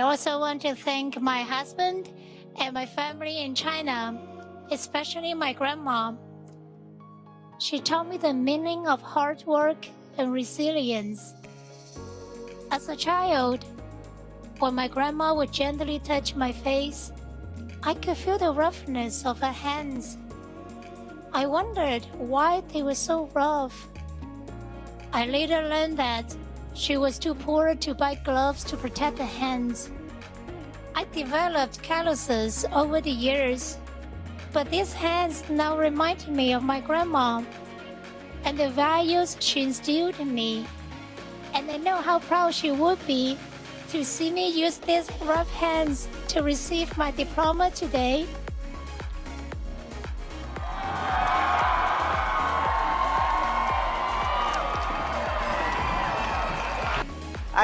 also want to thank my husband and my family in China, especially my grandma. She taught me the meaning of hard work and resilience. As a child, when my grandma would gently touch my face, I could feel the roughness of her hands. I wondered why they were so rough. I later learned that she was too poor to buy gloves to protect her hands. I developed calluses over the years, but these hands now remind me of my grandma and the values she instilled in me. And I know how proud she would be to see me use these rough hands to receive my diploma today.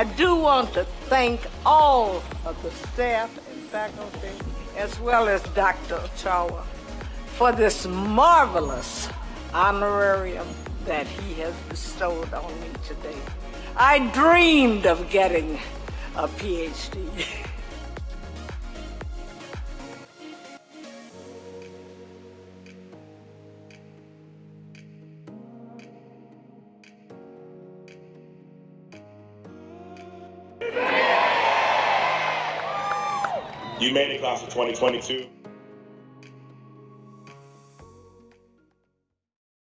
I do want to thank all of the staff and faculty, as well as Dr. Ochoa, for this marvelous honorarium that he has bestowed on me today. I dreamed of getting a PhD. You made it, class of 2022.